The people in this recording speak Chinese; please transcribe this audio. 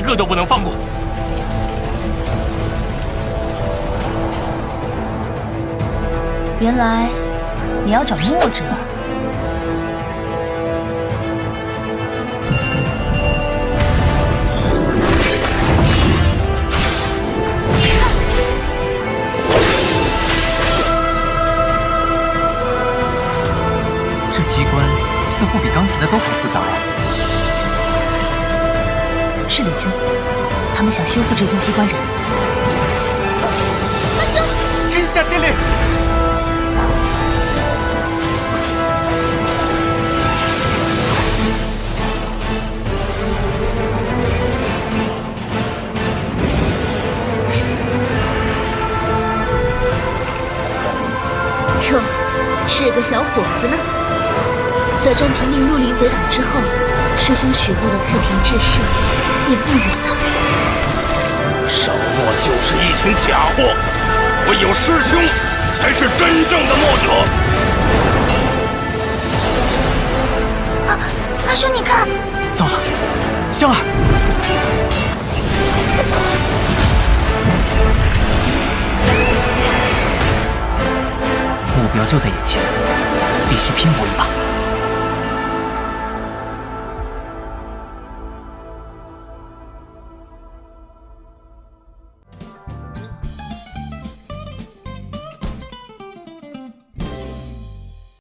个都不能放过。原来你要找墨者。这机关似乎比刚才的都还复杂呀。是李军，他们想修复这尊机关人。阿兄，天下第令！哟，是个小伙子呢。此战平定绿林贼党之后，师兄许诺的太平志士也不远了。少墨就是一群假货，唯有师兄才是真正的墨者。啊，阿兄，你看，糟了，香儿，目标就在眼前，必须拼搏一把。